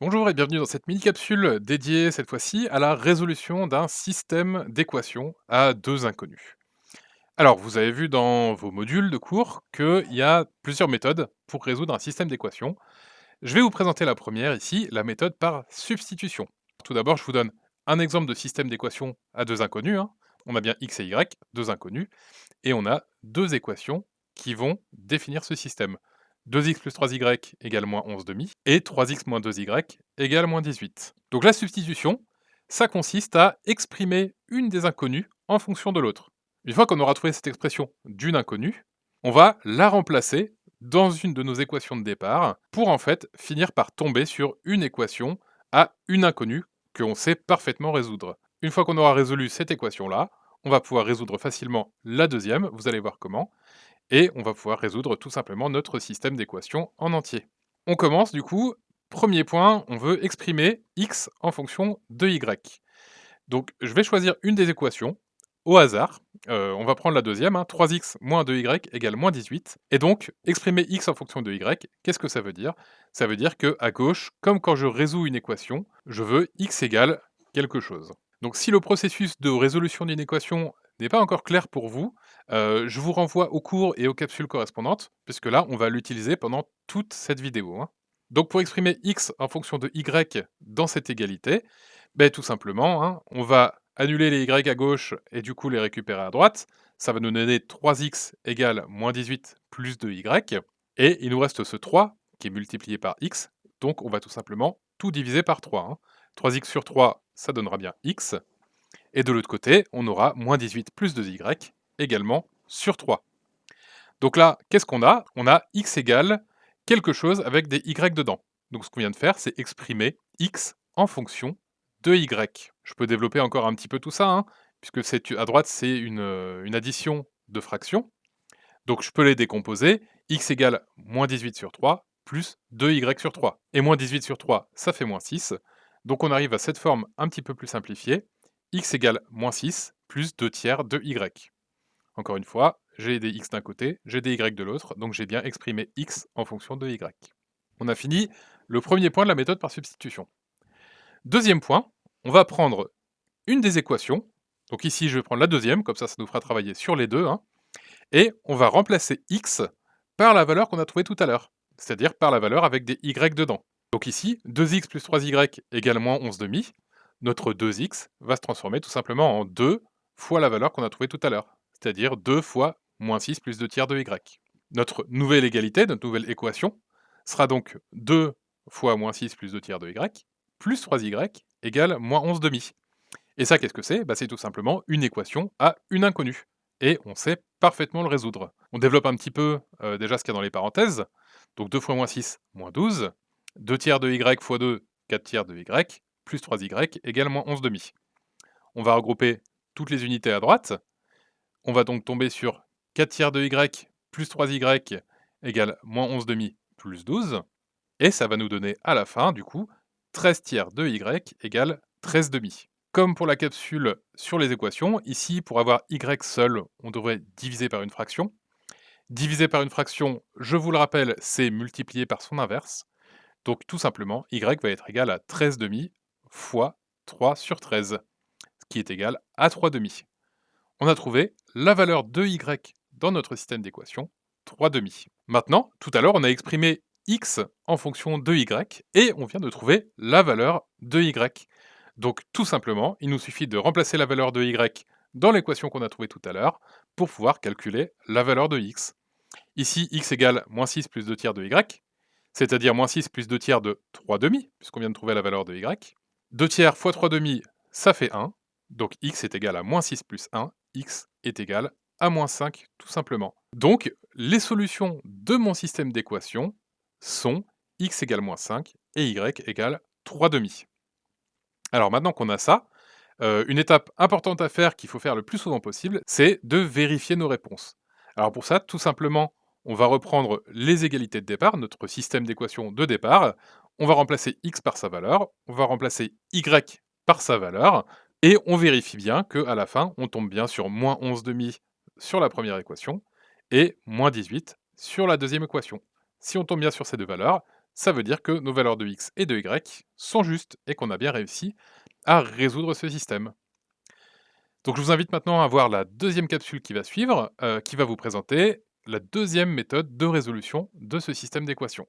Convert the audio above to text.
Bonjour et bienvenue dans cette mini-capsule dédiée cette fois-ci à la résolution d'un système d'équations à deux inconnus. Alors, vous avez vu dans vos modules de cours qu'il y a plusieurs méthodes pour résoudre un système d'équations. Je vais vous présenter la première ici, la méthode par substitution. Tout d'abord, je vous donne un exemple de système d'équations à deux inconnus. hein. On a bien x et y, deux inconnus, et on a deux équations qui vont définir ce système. 2x plus 3y égale moins 11 demi, et 3x moins 2y égale moins 18. Donc la substitution, ça consiste à exprimer une des inconnues en fonction de l'autre. Une fois qu'on aura trouvé cette expression d'une inconnue, on va la remplacer dans une de nos équations de départ pour en fait finir par tomber sur une équation à une inconnue que on sait parfaitement résoudre. Une fois qu'on aura résolu cette équation-là, on va pouvoir résoudre facilement la deuxième, vous allez voir comment, et on va pouvoir résoudre tout simplement notre système d'équations en entier. On commence du coup, premier point, on veut exprimer x en fonction de y. Donc je vais choisir une des équations au hasard, euh, on va prendre la deuxième, hein, 3x moins 2y égale moins 18, et donc exprimer x en fonction de y, qu'est-ce que ça veut dire? Ça veut dire que à gauche, comme quand je résous une équation, je veux x égale quelque chose. Donc si le processus de résolution d'une équation n'est pas encore clair pour vous, je vous renvoie au cours et aux capsules correspondantes, puisque là, on va l'utiliser pendant toute cette vidéo. hein. Donc pour exprimer x en fonction de y dans cette égalité, ben, tout simplement, hein, on va annuler les y à gauche et du coup les récupérer à droite. Ça va nous donner 3x égale moins 18 plus 2y. Et il nous reste ce 3 qui est multiplié par x. Donc on va tout simplement tout diviser par 3. hein. 3x sur 3, ça donnera bien x. Et de l'autre côté, on aura moins 18 plus 2y également sur 3. Donc là, qu'est-ce qu'on a? On a x égale quelque chose avec des y dedans. Donc ce qu'on vient de faire, c'est exprimer x en fonction de y. Je peux développer encore un petit peu tout ça, hein, puisque à droite, c'est une, euh, une addition de fractions. Donc je peux les décomposer. x égale moins 18 sur 3 plus 2y sur 3. Et moins 18 sur 3, ça fait moins 6. Donc on arrive à cette forme un petit peu plus simplifiée. X égale moins 6 plus 2 tiers de y. Encore une fois, j'ai des x d'un côté, j'ai des y de l'autre, donc j'ai bien exprimé x en fonction de y. On a fini le premier point de la méthode par substitution. Deuxième point, on va prendre une des équations, donc ici je vais prendre la deuxième, comme ça ça nous fera travailler sur les deux, hein, et on va remplacer x par la valeur qu'on a trouvée tout à l'heure, c'est-à-dire par la valeur avec des y dedans. Donc ici, 2x plus 3y égale moins 11 demi, notre 2x va se transformer tout simplement en 2 fois la valeur qu'on a trouvée tout à l'heure, c'est-à-dire 2 fois moins 6 plus 2 tiers de y. Notre nouvelle égalité, notre nouvelle équation, sera donc 2 fois moins 6 plus 2 tiers de y, plus 3y égale moins 11 demi. Et ça, qu'est-ce que c'est? Bah, C'est tout simplement une équation à une inconnue. Et on sait parfaitement le résoudre. On développe un petit peu euh, déjà ce qu'il y a dans les parenthèses. Donc 2 fois moins 6, moins 12. 2 tiers de y fois 2, 4 tiers de y, plus 3y égale moins 11 demi. On va regrouper toutes les unités à droite. On va donc tomber sur 4 tiers de y plus 3y égale moins 11 demi plus 12. Et ça va nous donner à la fin, du coup, 13 tiers de y égale 13 demi. Comme pour la capsule sur les équations, ici, pour avoir y seul, on devrait diviser par une fraction. Diviser par une fraction, je vous le rappelle, c'est multiplier par son inverse. Donc tout simplement, y va être égal à 13 demi fois 3 sur 13, ce qui est égal à 3 demi. On a trouvé la valeur de y dans notre système d'équations, 3 demi. Maintenant, tout à l'heure, on a exprimé x en fonction de y, et on vient de trouver la valeur de y. Donc tout simplement, il nous suffit de remplacer la valeur de y dans l'équation qu'on a trouvée tout à l'heure, pour pouvoir calculer la valeur de x. Ici, x égale moins 6 plus 2 tiers de y, c'est-à-dire moins 6 plus 2 tiers de 3 demi, puisqu'on vient de trouver la valeur de y. 2 tiers fois 3 demi, ça fait 1, donc x est égal à moins 6 plus 1, x est égal à moins 5, tout simplement. Donc, les solutions de mon système d'équations sont x égale moins 5 et y égale 3 demi. Alors maintenant qu'on a ça, euh, une étape importante à faire qu'il faut faire le plus souvent possible, c'est de vérifier nos réponses. Alors pour ça, tout simplement, on va reprendre les égalités de départ, notre système d'équations de départ, on va remplacer x par sa valeur, on va remplacer y par sa valeur, et on vérifie bien qu'à la fin, on tombe bien sur moins 11 demi sur la première équation, et moins 18 sur la deuxième équation. Si on tombe bien sur ces deux valeurs, ça veut dire que nos valeurs de x et de y sont justes et qu'on a bien réussi à résoudre ce système. Donc je vous invite maintenant à voir la deuxième capsule qui va suivre, heu, qui va vous présenter la deuxième méthode de résolution de ce système d'équations.